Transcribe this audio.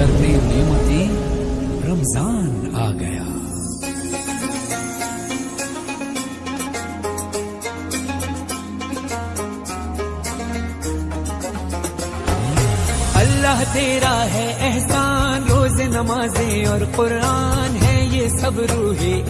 करने नियमती रमज़ान आ गया। अल्लाह तेरा है एहसान, रोज नमाजें और कुरान है ये सब रूहे।